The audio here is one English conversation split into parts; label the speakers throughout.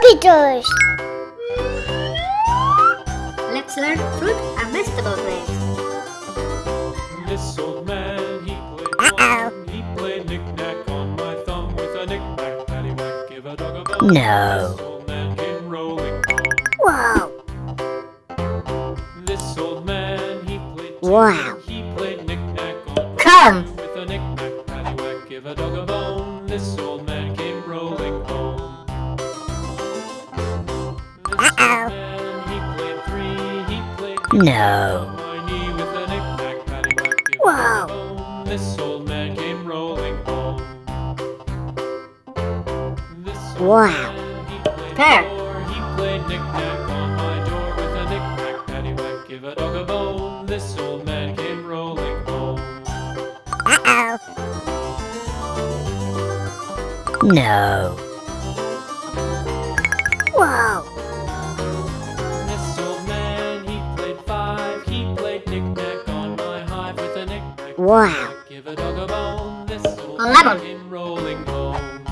Speaker 1: Computers.
Speaker 2: Let's learn fruit and vegetable names.
Speaker 3: This old man, he played
Speaker 1: Uh-oh.
Speaker 3: one. He played knick-knack on my thumb with a knick-knack, paddywhack, give a dog a bone.
Speaker 1: No.
Speaker 3: This old man came rolling home.
Speaker 1: Wow.
Speaker 3: This old man, he played
Speaker 1: Wow.
Speaker 3: He played knick-knack on my
Speaker 2: Come.
Speaker 3: thumb with a knick-knack, paddywhack, give a dog a bone. This old man a
Speaker 1: Wow.
Speaker 3: dog a bone. This old man came rolling home. This
Speaker 1: Wow.
Speaker 3: man, he played
Speaker 2: Pear.
Speaker 3: four. He played knick-knack on my door with a knick-knack, paddywhack, give a dog a bone. This old man came rolling home.
Speaker 1: Uh-oh. No. Wow.
Speaker 3: give a dog a bone. This old
Speaker 2: Eleven.
Speaker 3: man came rolling home.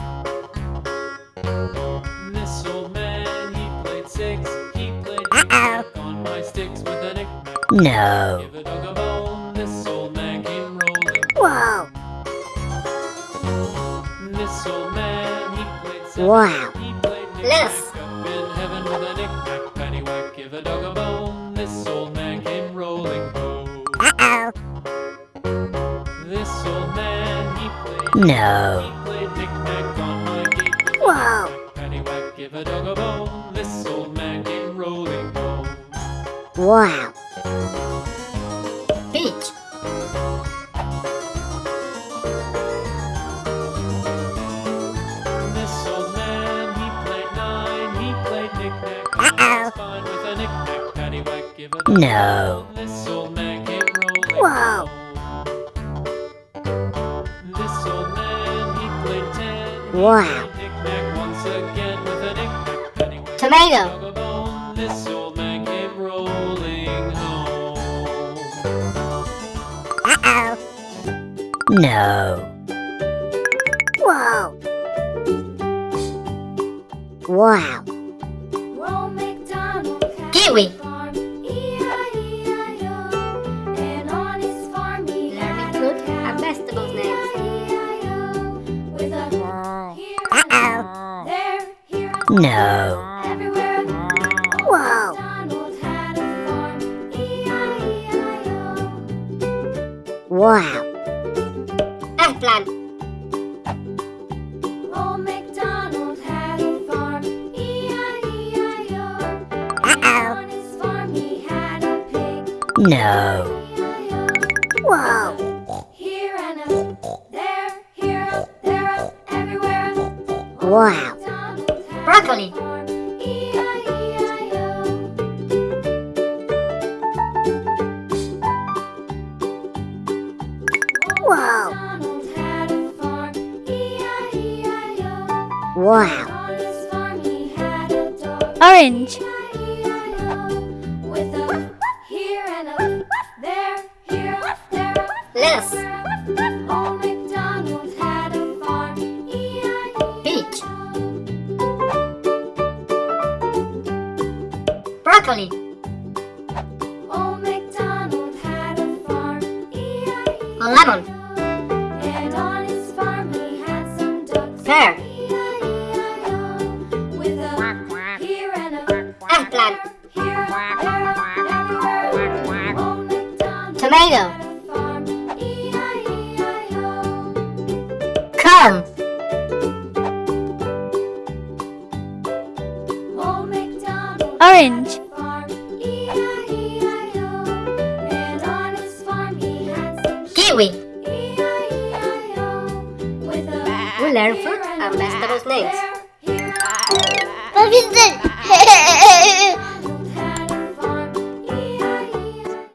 Speaker 3: This old man, he played six. He played knick-knack on my sticks with a knick-knack,
Speaker 1: No.
Speaker 3: give a dog a bone. This old man came rolling
Speaker 1: Wow.
Speaker 3: This old man, he played.
Speaker 1: Wow.
Speaker 3: He played
Speaker 2: Yes.
Speaker 3: knick-knack up in heaven with a knick-knack, paddywhack, give a dog a bone. He played knick-knack
Speaker 1: Uh-oh.
Speaker 3: my rolling home.
Speaker 1: Uh-oh. No. Wow. Wow.
Speaker 4: Old MacDonald had
Speaker 2: Kiwi.
Speaker 1: No.
Speaker 4: everywhere.
Speaker 1: Wow.
Speaker 4: MacDonald had a farm, E-I-E-I-O.
Speaker 1: Wow.
Speaker 2: Eggplant.
Speaker 4: Old MacDonald had a farm, E-I-E-I-O.
Speaker 1: Uh-oh.
Speaker 4: on his farm he had a pig,
Speaker 1: No. Wow.
Speaker 4: Here and up, there, here up, there up, everywhere.
Speaker 1: Wow.
Speaker 4: MacDonald had
Speaker 2: Broccoli.
Speaker 4: a.
Speaker 1: Wow.
Speaker 4: MacDonald had a farm, E-I-E-I-O.
Speaker 1: Wow.
Speaker 4: On his farm he had a dog,
Speaker 5: Orange.
Speaker 2: Broccoli.
Speaker 4: Old MacDonald had a farm, E-I-E-I-O.
Speaker 2: Lemon.
Speaker 4: And on his farm he had some ducks,
Speaker 2: Pear.
Speaker 4: E-I-E-I-O. With a here and a
Speaker 2: Eggplant.
Speaker 4: here, there, everywhere. Old MacDonald
Speaker 2: Tomato.
Speaker 4: had farm, E-I-E-I-O.
Speaker 2: Come.
Speaker 5: Orange.
Speaker 2: We learn fruit
Speaker 4: and
Speaker 2: vegetables names.
Speaker 4: there,